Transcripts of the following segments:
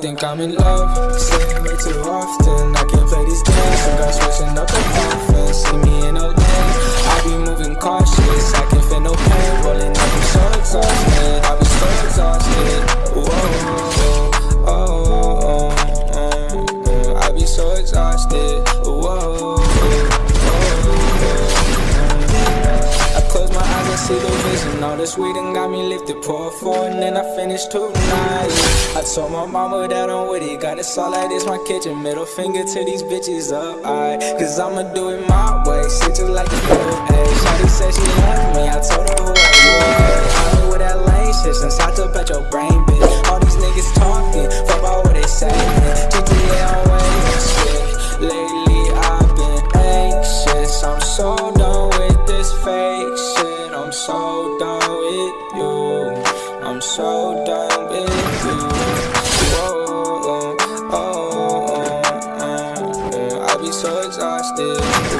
think I'm in love. Saying way too often. I can't play these games. Some girls switching up the offense. See me in a lane. I be moving cautious. I can feel no pain. Rolling up, I'm so exhausted. I be so exhausted. Whoa, oh, oh, oh, oh. I be so exhausted. Whoa, oh, oh, oh. I close my eyes and see the vision. All this weed and got me lifted. Pour four and then I finish tonight. Told my mama that I'm with it. Got it all like this, my kitchen. Middle finger to these bitches up. I, cause I'ma do it my way. Shit just like a little hey. Shawty said she loved me. I told her exhausted.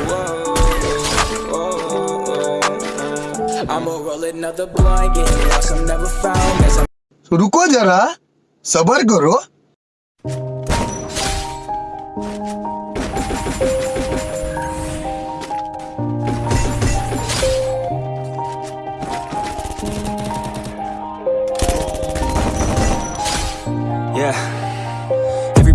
Whoa, oh, oh, oh. I'ma roll another blunt, getting lost, I'm never found. As I'm तो रुको जरा सबर करो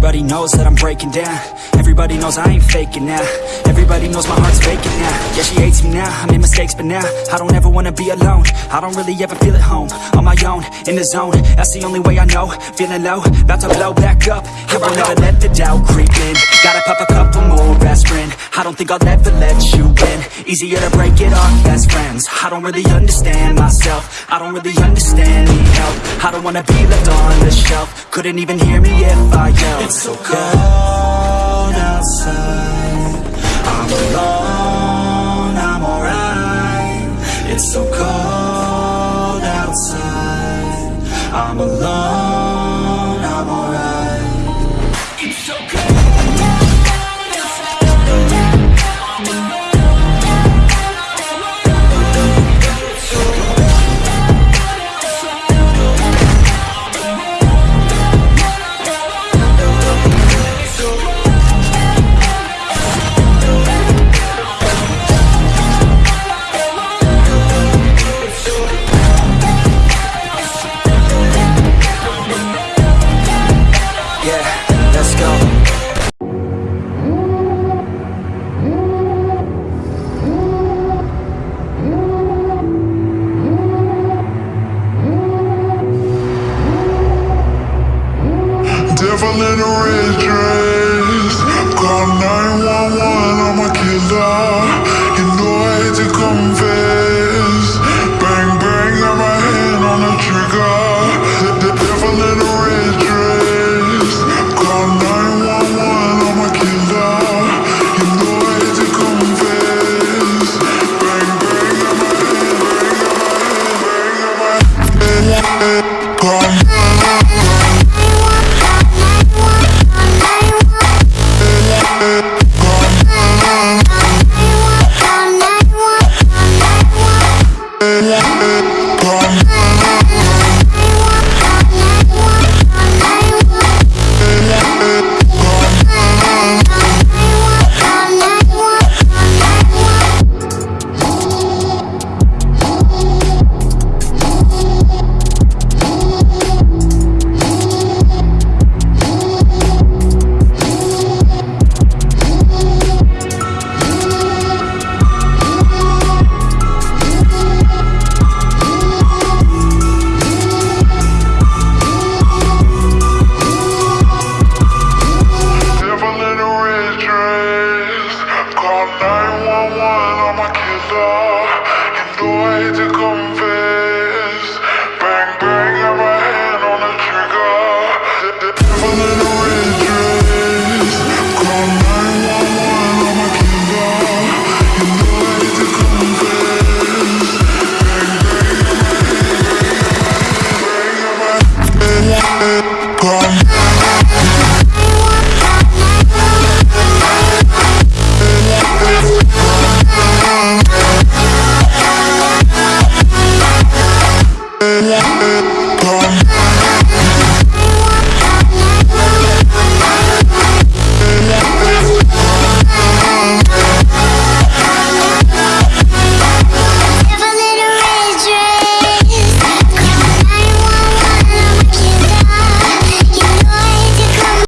Everybody knows that I'm breaking down. Everybody knows I ain't faking now. Everybody knows my heart's vacant now. Yeah, she hates me now. I made mistakes, but now I don't ever wanna be alone. I don't really ever feel at home. On my own, in the zone. That's the only way I know. Feeling low, about to blow back up. Here I never let the doubt creep in. Gotta pop a couple more aspirin. I don't think I'll ever let you. Easier to break it off best friends. I don't really understand myself. I don't really understand, need help. I don't wanna be left on the shelf. Couldn't even hear me if I yelled. It's so cold outside. I'm alone, I'm alright. It's so cold outside. I'm alone, I'm alright. It's so cold. yeah.